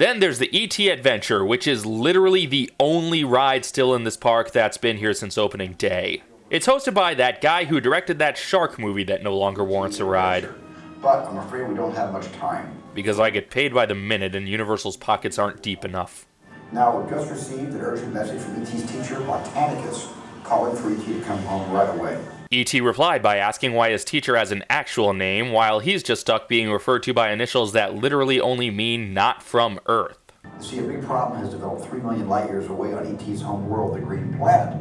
Then there's the ET Adventure, which is literally the only ride still in this park that's been here since opening day. It's hosted by that guy who directed that shark movie that no longer warrants a ride. But I'm afraid we don't have much time. Because I get paid by the minute and Universal's pockets aren't deep enough. Now, we've just received an urgent message from E.T.'s teacher, Botanicus, calling for E.T. to come home right away. E.T. replied by asking why his teacher has an actual name, while he's just stuck being referred to by initials that literally only mean not from Earth. See, a big problem has developed 3 million light years away on E.T.'s home world, the Green Planet.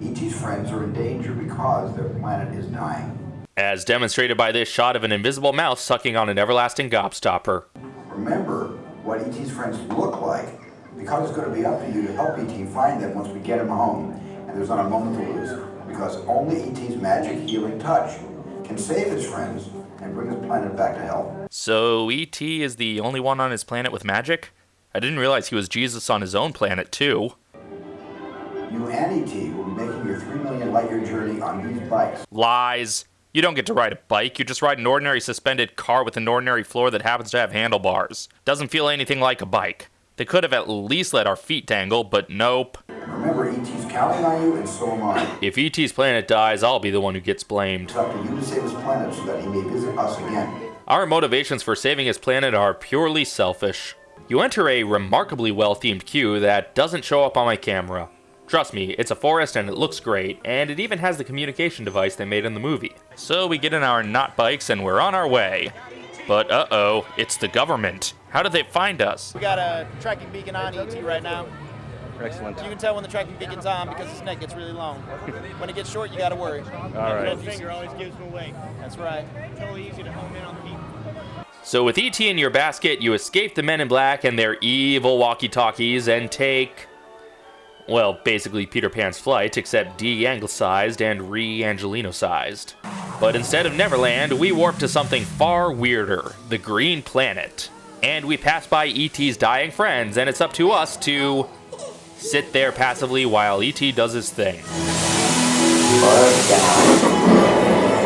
E.T.'s friends are in danger because their planet is dying. As demonstrated by this shot of an invisible mouse sucking on an everlasting gobstopper. Remember what E.T.'s friends look like, because it's going to be up to you to help E.T. find them once we get him home, and there's not a moment to lose because only E.T.'s magic healing touch can save his friends and bring his planet back to health. So E.T. is the only one on his planet with magic? I didn't realize he was Jesus on his own planet, too. You and E.T. will be making your 3 million light year journey on these bikes. Lies. You don't get to ride a bike, you just ride an ordinary suspended car with an ordinary floor that happens to have handlebars. Doesn't feel anything like a bike. They could have at least let our feet dangle, but nope. Remember, E.T.'s counting on you, and so am I. If E.T.'s planet dies, I'll be the one who gets blamed. It's up to you to save his planet so that he may visit us again. Our motivations for saving his planet are purely selfish. You enter a remarkably well-themed queue that doesn't show up on my camera. Trust me, it's a forest and it looks great, and it even has the communication device they made in the movie. So we get in our not bikes and we're on our way. But uh-oh, it's the government. How did they find us? We got a tracking beacon on ET right now. Excellent. You can tell when the tracking beacon's on because his neck gets really long. when it gets short, you gotta worry. All right. Middle finger always gives him away. That's right. Totally easy to home in on the beacon. So with ET in your basket, you escape the men in black and their evil walkie-talkies and take... Well, basically Peter Pan's flight, except de-anglicized and re-Angelino-sized. But instead of Neverland, we warp to something far weirder, the Green Planet. And we pass by E.T.'s dying friends, and it's up to us to sit there passively while E.T. does his thing.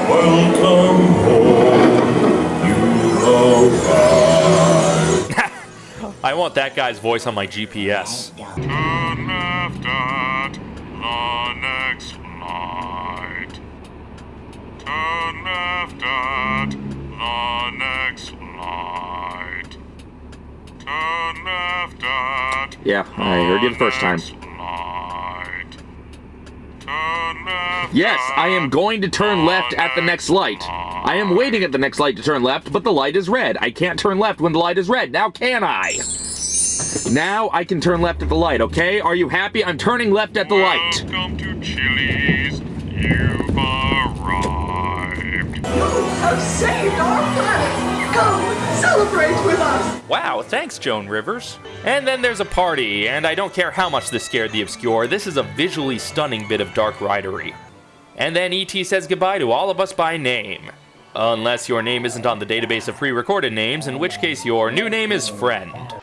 Welcome home, you. I want that guy's voice on my GPS. Turn left at the next light. Turn left at the next light. Turn left at Yeah, I heard you the first time. Yes, I am going to turn left at the next light. I am waiting at the next light to turn left, but the light is red. I can't turn left when the light is red. Now can I? Now I can turn left at the light, okay? Are you happy? I'm turning left at the light. Welcome to Chili's. Arrived. Wow, thanks, Joan Rivers. And then there's a party, and I don't care how much this scared the obscure, this is a visually stunning bit of dark ridery. And then E.T. says goodbye to all of us by name. Unless your name isn't on the database of pre recorded names, in which case your new name is Friend.